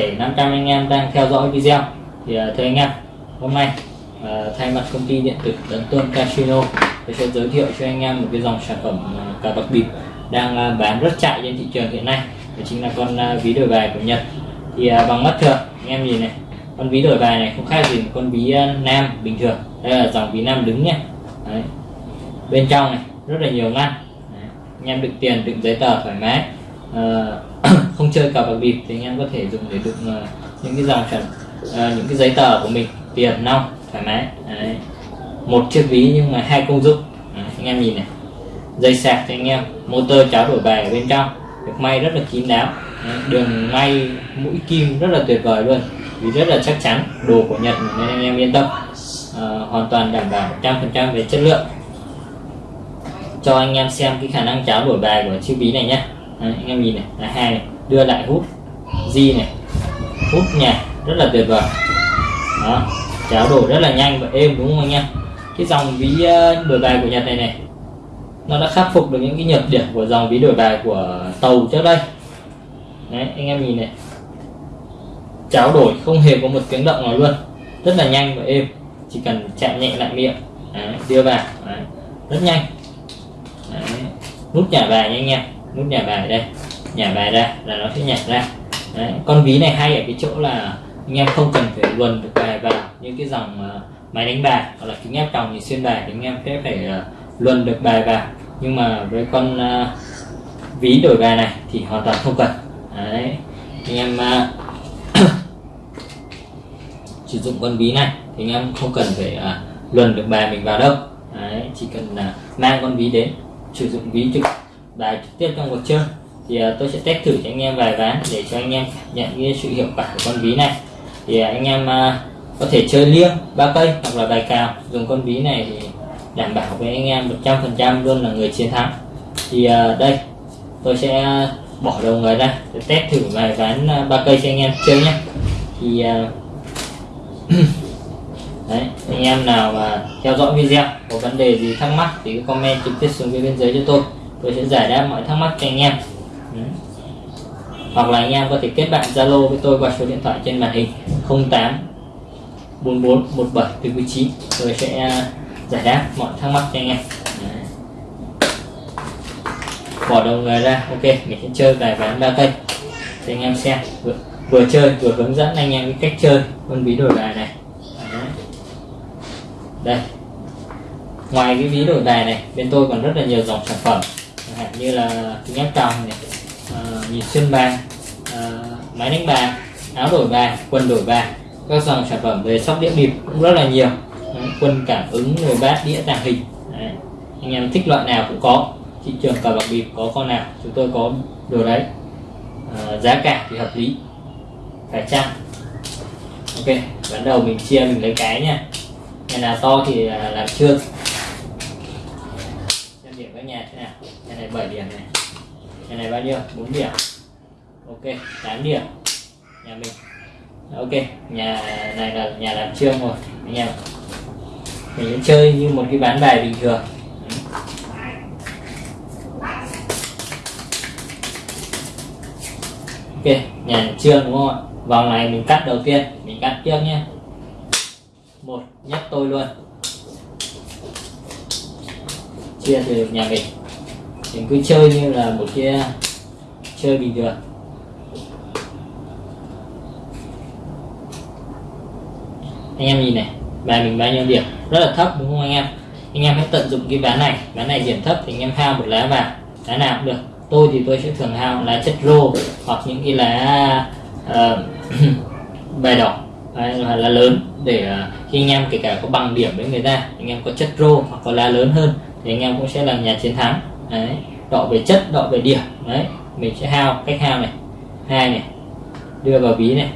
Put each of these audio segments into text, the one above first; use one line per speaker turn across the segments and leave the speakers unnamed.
thể 500 anh em đang theo dõi video. Thì à, thưa anh em hôm nay à, thay mặt công ty điện tử Tấn Tôn Casino tôi sẽ giới thiệu cho anh em một cái dòng sản phẩm uh, cà bạc bịp đang à, bán rất chạy trên thị trường hiện nay. Đó chính là con ví đổi bài của Nhật. Thì bằng mắt thường anh em nhìn này con ví đổi bài này không khác gì một con ví nam bình thường. Đây là dòng ví nam đứng nhé Đấy. bên trong này rất là nhiều ngăn. Đấy. anh em đựng tiền đựng giấy tờ thoải mái uh, không chơi cờ bạc bịp thì anh em có thể dùng để đựng uh, những cái dòng chuẩn uh, ờ, những cái giấy tờ của mình tiền nong thoải mái. Đấy. một chiếc ví nhưng mà hai công dụng. Đấy, anh em nhìn này. Dây sạc cho anh em motor cháo đổi bài ở bên trong được may rất là kín đáo. Đấy, đường may mũi kim rất là tuyệt vời luôn vì rất là chắc chắn đồ của Nhật nên anh em yên tâm. À, hoàn toàn đảm bảo 100% về chất lượng. Cho anh em xem cái khả năng cháo đổi bài của chiếc ví này nhé. Đấy, anh em nhìn này là hai này đưa lại hút di này hút nhà rất là tuyệt vời. Đó cháo đổi rất là nhanh và êm đúng không anh em? Cái dòng ví ờ, đổi bài của Nhật này này nó đã khắc phục được những cái nhược điểm của dòng ví đổi bài của tàu trước đây. Đấy anh em nhìn này cháo đổi không hề có một tiếng động nào luôn rất là nhanh và êm chỉ cần chạm nhẹ lại miệng đấy, đưa vào đấy, rất nhanh. Đấy. nút nhả bài nha anh em nút nhả bài đây. Nhả bài ra là nó sẽ nhả ra. Đấy. con ví này hay ở cái chỗ là anh em không cần phải luồn được bài vào những cái dòng uh, máy đánh bài hoặc là kính áp tròng thì xuyên bài thì anh em sẽ phải uh, luồn được bài vào. Nhưng mà với con uh, ví đổi bài này thì hoàn toàn không cần. Đấy anh em uh, sử dụng con ví này thì anh em không cần phải uh, luồn được bài mình vào đâu. Đấy, chỉ cần uh, mang con ví đến sử dụng ví trực bài trực tiếp trong cuộc chơi. Thì uh, tôi sẽ test thử cho anh em vài ván để cho anh em nhận cái sự hiệu quả của con ví này. Thì uh, anh em uh, có thể chơi liêng ba cây hoặc là bài cào. Dùng con ví này thì đảm bảo với anh em 100% luôn là người chiến thắng. Thì uh, đây tôi sẽ bỏ đầu người ra để test thử vài ván ba cây cho anh em chơi nhé. Thì uh, đấy anh em nào mà theo dõi video có vấn đề gì thắc mắc thì cứ comment trực tiếp xuống phía bên dưới cho tôi tôi sẽ giải đáp mọi thắc mắc cho anh em. Ừ. hoặc là anh em có thể kết bạn zalo với tôi qua số điện thoại trên màn hình 08 44 17 49 tôi sẽ à, giải đáp mọi thắc mắc cho anh em. Đấy. bỏ đầu người ra. Ok mình sẽ chơi vài ván ba cây. Cho anh em xem. Vừa, vừa chơi vừa hướng dẫn anh em cái cách chơi con ví đổi bài này. Đấy. đây. Ngoài cái ví đổi bài này bên tôi còn rất là nhiều dòng sản phẩm hạn như là kính tròn, này ờ, uh, nhịp xuyên bàn uh, ờ, máy đánh bàn áo đổi bàn quần đổi bàn các dòng sản phẩm về sóc đĩa bịp cũng rất là nhiều. Đấy, quân cảm ứng rồi bát đĩa tàng hình. Đấy. anh em thích loại nào cũng có thị trường cờ bạc bịp có con nào chúng tôi có đồ đấy. Uh, giá cả thì hợp lý phải chăng? Ok bắt đầu mình chia mình lấy cái nha. Nhà nào to thì à, làm chưa xem điểm các nhà thế nào nhà này 7 điểm này. Nhà này bao nhiêu? 4 điểm. Ok 8 điểm. Nhà mình. Ok, nhà này là nhà làm trương rồi, anh em mình chơi như một cái ván bài bình thường. Ok, nhà trương đúng không ạ? Vòng này mình cắt đầu tiên, mình cắt trước nhé. Một nhắc tôi luôn. Chia từ nhà mình mình cứ chơi như là một cái chơi bình thường. Anh em nhìn này bài mình bao nhiêu điểm? Rất là thấp đúng không anh em? Anh em hãy tận dụng cái ván này. Ván này điểm thấp thì anh em hao một lá vào lá nào cũng được. Tôi thì tôi sẽ thường hao lá chất rô hoặc những cái lá uh, bài đỏ. Hay là lá lớn để uh, khi anh em kể cả có bằng điểm với người ta anh em có chất rô hoặc có lá lớn hơn thì anh em cũng sẽ là nhà chiến thắng đấy đọ về chất đọ về điểm. Đấy mình sẽ hao cách hao này hai này đưa vào ví này.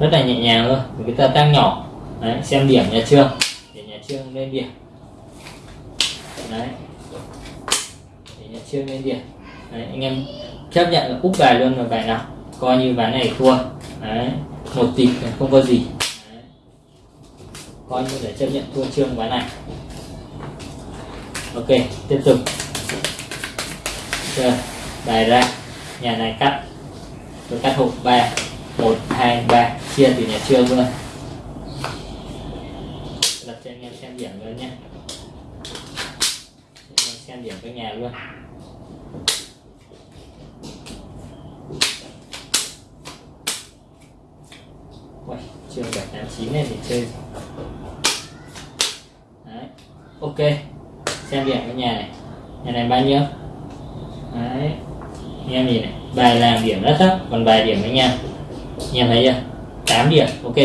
Rất là nhẹ nhàng thôi người ta tăng nhỏ. Đấy, xem điểm nhà trường để nhà trường lên điểm. Đấy để nhà trường lên điểm. Đấy, anh em chấp nhận là úp bài luôn là bài nào coi như ván này thua. Đấy một tỷ không có gì. Đấy. coi như để chấp nhận thua trương ván này. Ok tiếp tục chưa. Bài ra. Nhà này cắt. Tôi cắt hộp ba. Một hai ba. Chia từ nhà trường luôn đặt cho anh em xem điểm luôn nhé. Xem điểm với nhà luôn. Uầy, trường 789 này thì chơi. Đấy. ok. Xem điểm với nhà này. Nhà này bao nhiêu? Đấy. anh em nhìn này? Bài làm điểm rất thấp còn bài điểm anh em anh em thấy chưa? 8 điểm ok.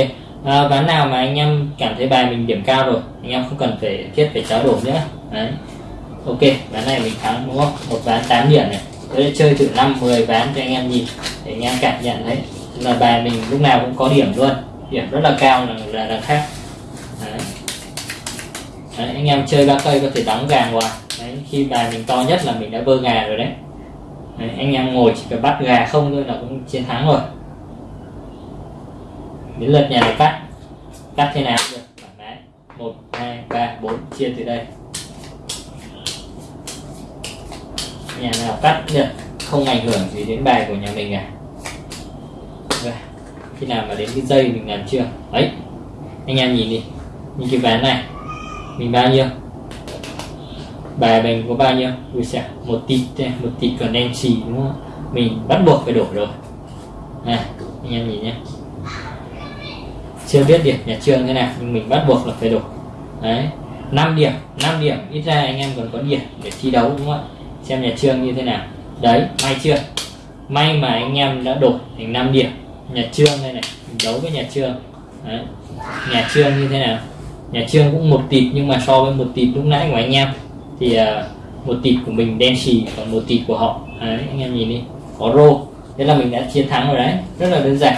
À, ván nào mà anh em cảm thấy bài mình điểm cao rồi anh em không cần phải thiết phải trao đổi nữa. Đấy. Ok ván này mình thắng đúng không? Một ván 8 điểm này. Tôi chơi từ 5 10 ván cho anh em nhìn để anh em cảm nhận thấy là bài mình lúc nào cũng có điểm luôn. Điểm rất là cao là là, là khác. Đấy. Đấy, anh em chơi ba cây có thể đóng gàng vào khi bài mình to nhất là mình đã vơ gà rồi đấy. đấy, anh em ngồi chỉ cần bắt gà không thôi là cũng chiến thắng rồi. Đến lượt nhà này cắt. Cắt thế nào được, thoải mái. Một, hai, ba, bốn, chia từ đây. Nhà nào cắt được, không ảnh hưởng gì đến bài của nhà mình cả. Dạ, khi nào mà đến cái dây mình làm chưa? Ấy anh em nhìn đi. Như cái ván này, mình bao nhiêu? Bài mình có bao nhiêu? Ui xa, một tỷ, một tỷ còn đen xì đúng không? Mình bắt buộc phải đổi rồi. À, anh em nhìn nhé. Chưa biết điểm nhà trường thế nào nhưng mình bắt buộc là phải đổi. Đấy 5 điểm 5 điểm. Ít ra anh em còn có điểm để thi đấu đúng không ạ? Xem nhà trường như thế nào. Đấy may chưa? May mà anh em đã đổi thành 5 điểm. Nhà trường đây này mình đấu với nhà trường. Đấy. nhà trường như thế nào? Nhà trường cũng một tịt nhưng mà so với một tịt lúc nãy của anh em thì uh, một tịt của mình đen xì còn một tịt của họ. Đấy anh em nhìn đi. Có rô. Thế là mình đã chiến thắng rồi đấy. Rất là đơn giản.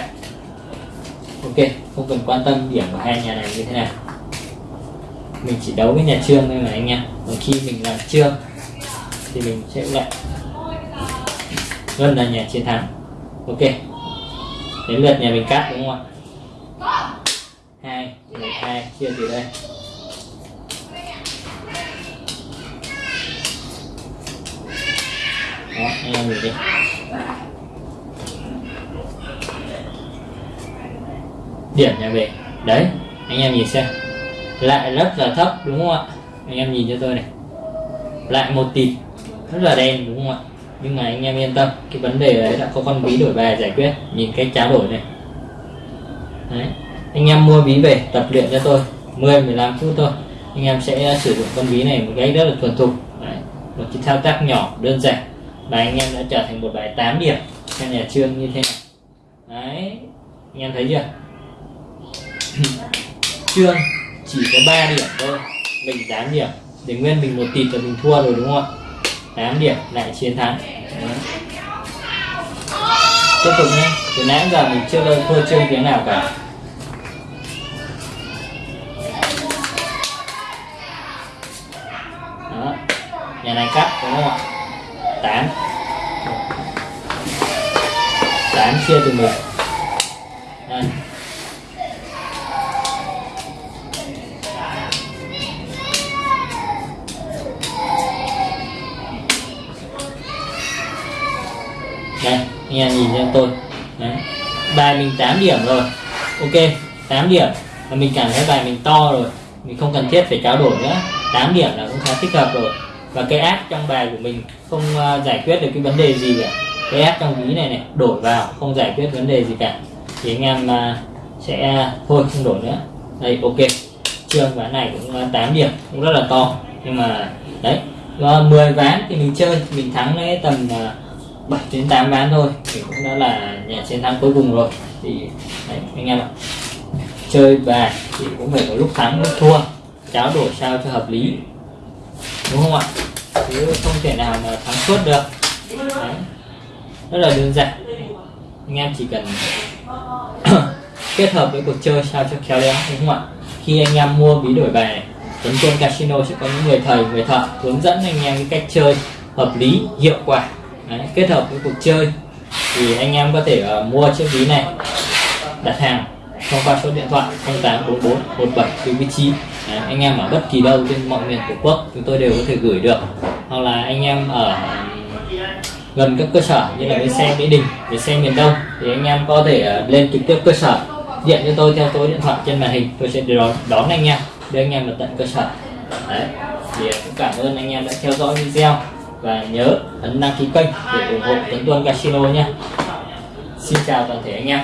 Ok không cần quan tâm điểm của hai nhà này như thế nào. Mình chỉ đấu với nhà trương thôi mà anh em. Còn khi mình làm trương thì mình sẽ lại gần là nhà chiến thắng. Ok. Đến lượt nhà mình cắt đúng không ạ? Hai một hai chia từ đây. Đó anh em nhìn đi. Điểm nhà về đấy, anh em nhìn xem. Lại rất là thấp, đúng không ạ? Anh em nhìn cho tôi này. Lại một tịt, rất là đen, đúng không ạ? Nhưng mà anh em yên tâm, cái vấn đề đấy đã có con ví đổi bài giải quyết. Nhìn cái tráo đổi này. Đấy, anh em mua ví về, tập luyện cho tôi. 10 15 phút thôi. Anh em sẽ sử dụng con ví này một cái rất là thuần thục. Đấy. một cái thao tác nhỏ, đơn giản bài anh em đã trở thành một bài 8 điểm. Theo nhà trương như thế này đấy, anh em thấy chưa? Trương chỉ có 3 điểm thôi. Mình 8 điểm. Để nguyên mình một tịt là mình thua rồi, đúng không? Ạ 8 điểm, lại chiến thắng. Đấy. tiếp tục nhé. Từ nãy giờ mình chưa lên thua trương tiếng nào cả. Đó. nhà này cắt, đúng không ạ? Chia từ một. Đây. Đây, anh em nhìn cho tôi. Đấy. bài mình 8 điểm rồi. Ok 8 điểm. Và mình cảm thấy bài mình to rồi. Mình không cần thiết phải trao đổi nữa. 8 điểm là cũng khá thích hợp rồi. Và cái ác trong bài của mình không à, giải quyết được cái vấn đề gì cả cái áp trong ví này này đổi vào không giải quyết vấn đề gì cả. Thì anh em à, sẽ à, thôi không đổi nữa. Đây ok. Trường ván này cũng à, 8 điểm cũng rất là to. Nhưng mà đấy uh, 10 ván thì mình chơi mình thắng đấy tầm 7 đến 8 ván thôi. Thì cũng đã là nhà chiến thắng cuối cùng rồi. Thì đấy, anh em ạ. Chơi bài thì cũng phải có lúc thắng lúc thua. Tráo đổi sao cho hợp lý. Đúng không ạ? Chứ không thể nào mà thắng suốt được. Đấy rất là đơn giản. Anh em chỉ cần kết hợp với cuộc chơi sao cho khéo léo đúng không ạ? Khi anh em mua ví đổi bài này Tuấn Quân Casino sẽ có những người thầy người thợ hướng dẫn anh em cái cách chơi hợp lý hiệu quả. Đấy, kết hợp với cuộc chơi thì anh em có thể uh, mua chiếc ví này đặt hàng thông qua số điện thoại 0844 1799 Đấy, anh em ở bất kỳ đâu trên mọi miền tổ quốc chúng tôi đều có thể gửi được. Hoặc là anh em ở gần các cơ sở như là bến xe mỹ đình bến xe miền đông thì anh em có thể à, lên trực tiếp cơ sở điện cho tôi theo số điện thoại trên màn hình tôi sẽ đón, đón anh em đưa anh em vào tận cơ sở. Đấy thì cũng cảm ơn anh em đã theo dõi video và nhớ ấn đăng ký kênh để ủng hộ Tuấn Tuân Casino nhé. Xin chào toàn thể anh em.